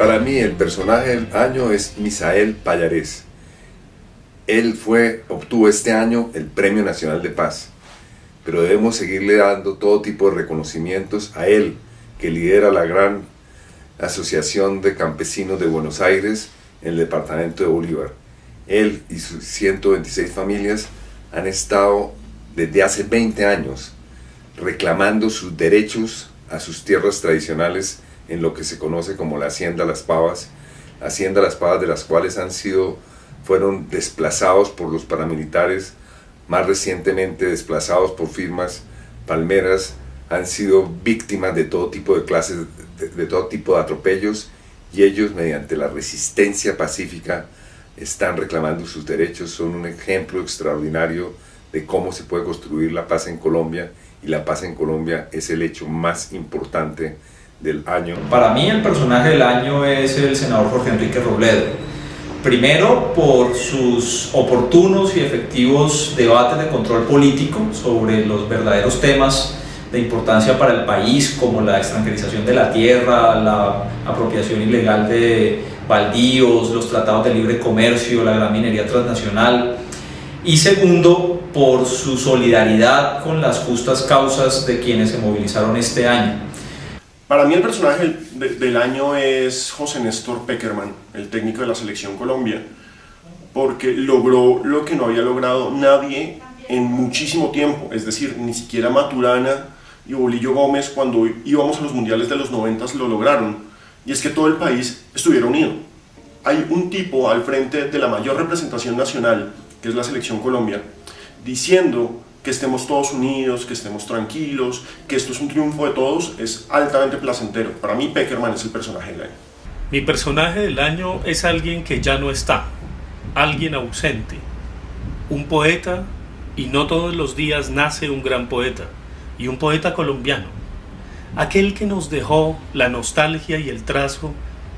Para mí el personaje del año es Misael Payarés. Él fue, obtuvo este año el Premio Nacional de Paz, pero debemos seguirle dando todo tipo de reconocimientos a él, que lidera la gran Asociación de Campesinos de Buenos Aires en el departamento de Bolívar. Él y sus 126 familias han estado desde hace 20 años reclamando sus derechos a sus tierras tradicionales en lo que se conoce como la Hacienda Las Pavas, Hacienda Las Pavas de las cuales han sido, fueron desplazados por los paramilitares, más recientemente desplazados por firmas palmeras, han sido víctimas de todo tipo de clases, de, de todo tipo de atropellos y ellos mediante la resistencia pacífica están reclamando sus derechos, son un ejemplo extraordinario de cómo se puede construir la paz en Colombia y la paz en Colombia es el hecho más importante del año. Para mí el personaje del año es el senador Jorge Enrique Robledo. Primero por sus oportunos y efectivos debates de control político sobre los verdaderos temas de importancia para el país como la extranjerización de la tierra, la apropiación ilegal de baldíos, los tratados de libre comercio, la gran minería transnacional. Y segundo, por su solidaridad con las justas causas de quienes se movilizaron este año. Para mí el personaje del, año es José Néstor Peckerman, el técnico de la Selección Colombia, porque logró lo que no había logrado nadie en muchísimo tiempo, es decir, ni siquiera Maturana y Bolillo Gómez cuando íbamos a los mundiales de los 90 lo lograron, y es que todo el país estuviera unido. Hay un tipo al frente de la mayor representación nacional, que es la Selección Colombia, diciendo que estemos todos unidos, que estemos tranquilos, que esto es un triunfo de todos, es altamente placentero. Para mí Peckerman es el personaje del año. Mi personaje del año es alguien que ya no está, alguien ausente, un poeta y no todos los días nace un gran poeta y un poeta colombiano, aquel que nos dejó la nostalgia y el trazo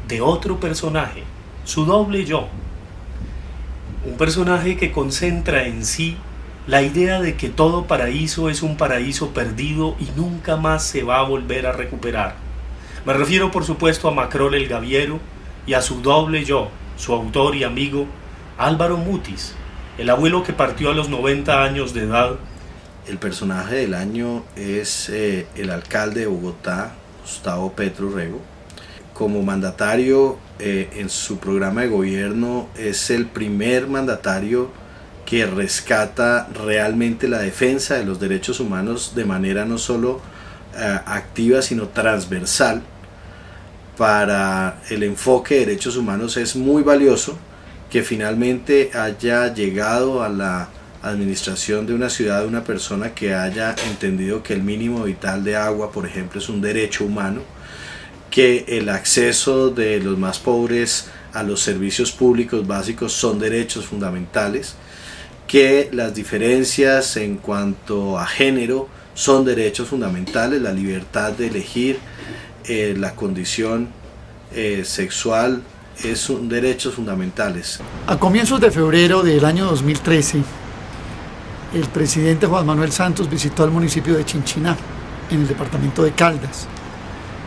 de otro personaje, su doble yo, un personaje que concentra en sí la idea de que todo paraíso es un paraíso perdido y nunca más se va a volver a recuperar. Me refiero por supuesto a Macrol el Gaviero y a su doble yo, su autor y amigo Álvaro Mutis, el abuelo que partió a los 90 años de edad. El personaje del año es eh, el alcalde de Bogotá, Gustavo Petro Rego. Como mandatario eh, en su programa de gobierno es el primer mandatario que rescata realmente la defensa de los derechos humanos de manera no solo uh, activa sino transversal. Para el enfoque de derechos humanos es muy valioso que finalmente haya llegado a la administración de una ciudad una persona que haya entendido que el mínimo vital de agua por ejemplo es un derecho humano que el acceso de los más pobres a los servicios públicos básicos son derechos fundamentales que las diferencias en cuanto a género son derechos fundamentales, la libertad de elegir eh, la condición eh, sexual es un derechos fundamentales. A comienzos de febrero del año 2013, el presidente Juan Manuel Santos visitó al municipio de Chinchiná, en el departamento de Caldas.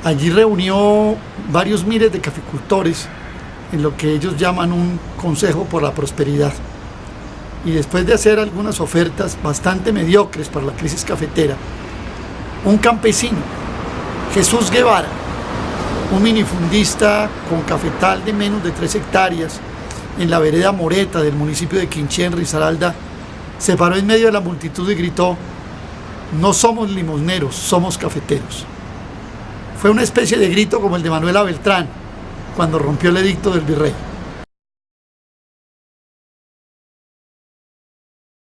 Allí reunió varios miles de caficultores en lo que ellos llaman un consejo por la prosperidad y después de hacer algunas ofertas bastante mediocres para la crisis cafetera, un campesino, Jesús Guevara, un minifundista con cafetal de menos de 3 hectáreas en la vereda Moreta del municipio de Quinché, en Risaralda, se paró en medio de la multitud y gritó, no somos limosneros, somos cafeteros. Fue una especie de grito como el de Manuela Beltrán, cuando rompió el edicto del virrey.